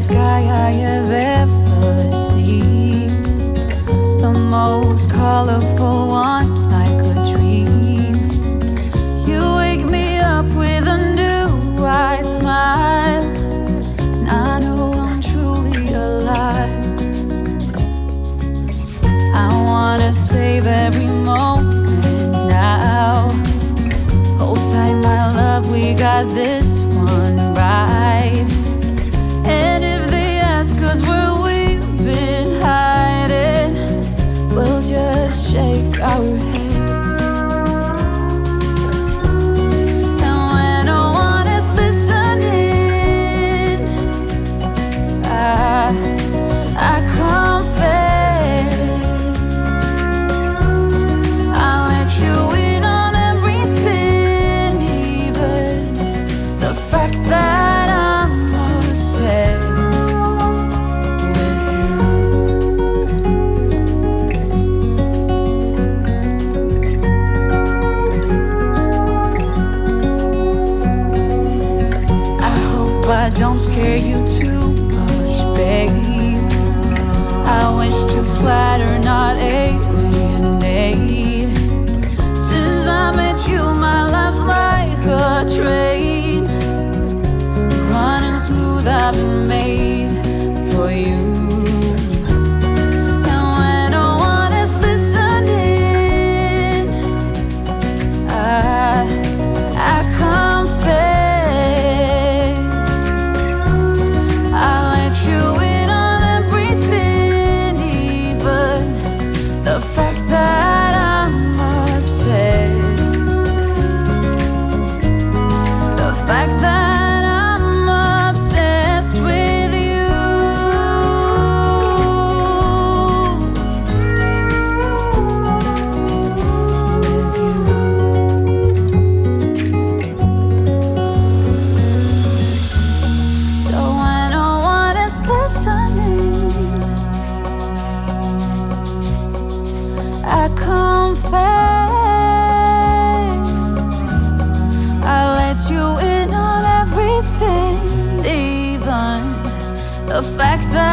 sky I have ever seen. The most colorful one like a dream. You wake me up with a new wide smile. And I know I'm truly alive. I wanna save every moment now. Hold tight my love, we got this one. I don't scare you too much, baby. the fact that